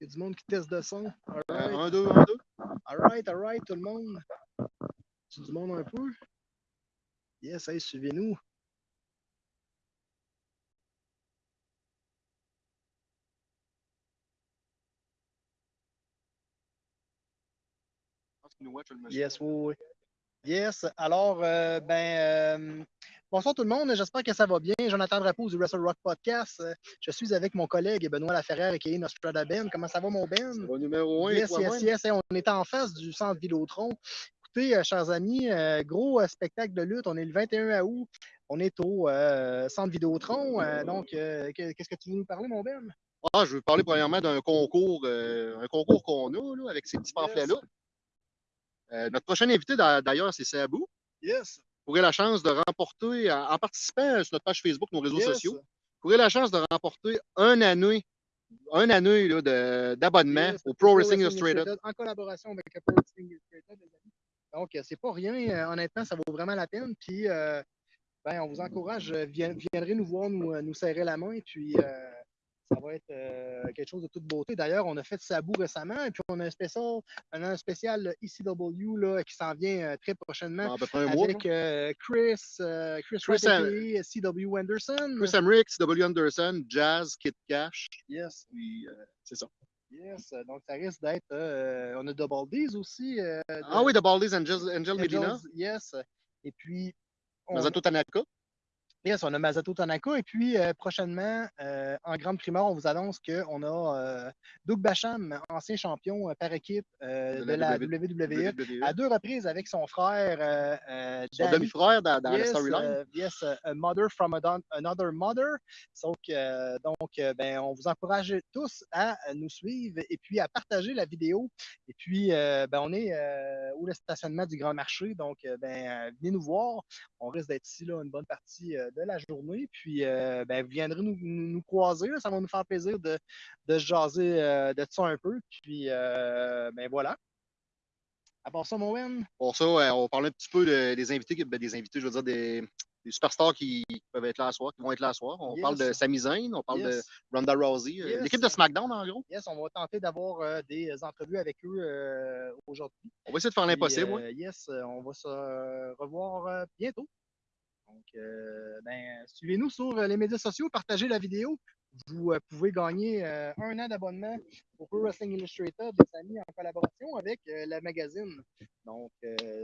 Qu'il y a du monde qui teste de son? Euh, Alright, un, deux, un, deux. alright, alright, tout le monde. Tu du monde un peu? Yes, hey, suivez-nous. Je pense qu'il nous watch, le monsieur. Yes, oui, oui. Yes, alors, euh, ben, euh, bonsoir tout le monde, j'espère que ça va bien. Jonathan Drapeau du Wrestle Rock Podcast. Je suis avec mon collègue Benoît Laferrière et Nostrada Ben. Comment ça va, mon Ben? Au numéro 1, Yes, yes, yes. On est en face du centre Vidéotron. Écoutez, euh, chers amis, euh, gros spectacle de lutte. On est le 21 août. On est au centre Vidéotron. Donc, que- qu'est-ce que tu veux nous parler, mon Ben? Ah, je veux parler premièrement d'un concours, un concours qu'on a là, avec ces petits pamphlets-là. Euh, notre prochain invité, d'a- d'ailleurs, c'est Sabou. Yes. Vous aurez la chance de remporter, en, participant sur notre page Facebook, nos réseaux yes. sociaux, vous aurez la chance de remporter un année, un année d'abonnement Yes, au Pro Wrestling Illustrated. En collaboration avec le Pro Wrestling Illustrated, les amis. Donc, euh, c'est pas rien. euh, honnêtement, ça vaut vraiment la peine. Puis, euh, ben, on vous encourage. euh, vien- viendrez nous voir, nous, euh, nous serrer la main. Puis, euh, ça va être euh, quelque chose de toute beauté. D'ailleurs, on a fait Sabou récemment. Et puis, on a un spécial, on a un spécial ECW là, qui s'en vient euh, très prochainement. À peu près un mois. Avec euh, Chris, euh, Chris, Chris Am- CW Anderson. Chris Emmerich, W. Anderson, Jazz, Kid Cash. Yes. Puis, c'est ça. Yes, donc ça risque d'être. on a Double D's aussi. Ah oui, The Baldies Angel, Angel Medina, Yes. Et puis. on- Masato Tanaka. Yes, on a Masato Tanaka. Et puis, euh, prochainement, euh, en grande primeur, on vous annonce qu'on a euh, Doug Bacham, ancien champion par équipe de, la WWE, WWE. à deux reprises avec son frère Son demi-frère dans, dans la Yes, storyline. euh, yes, a mother from another mother. Donc, donc ben, on vous encourage tous à nous suivre et puis à partager la vidéo. Et puis, ben, on est au stationnement du Grand Marché. Donc, ben, venez nous voir. On risque d'être ici là, une bonne partie de la journée. Puis, euh, ben, vous viendrez nous, nous, nous croiser. là. Ça va nous faire plaisir de, de se jaser euh, de ça un peu. Puis, euh, ben voilà. À part ça, mon Wen, Pour ça, on va parler un petit peu de- des invités, ben, des invités, je veux dire, des, des superstars qui peuvent être là à soir, qui vont être là à soir. On Yes. parle de Sami Zayn, on parle yes. de Ronda Rousey, Yes. l'équipe de SmackDown, en gros. Yes, on va tenter d'avoir euh, des entrevues avec eux euh, aujourd'hui. On va essayer de faire l'impossible. euh, ouais. Yes, on va se revoir bientôt. Donc, euh, ben, suivez-nous sur euh, les médias sociaux, partagez la vidéo. Vous euh, pouvez gagner un an d'abonnement au Pro Wrestling Illustrated, les amis, en collaboration avec la magazine. Donc,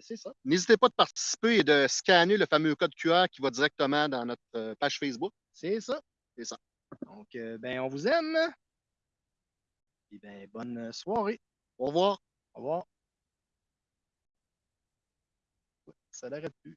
c'est ça. N'hésitez pas de participer et de scanner le fameux code QR qui va directement dans notre page Facebook. C'est ça. C'est ça. Donc, ben, on vous aime. Et ben, bonne soirée. Au revoir. Au revoir. Ça n'arrête plus.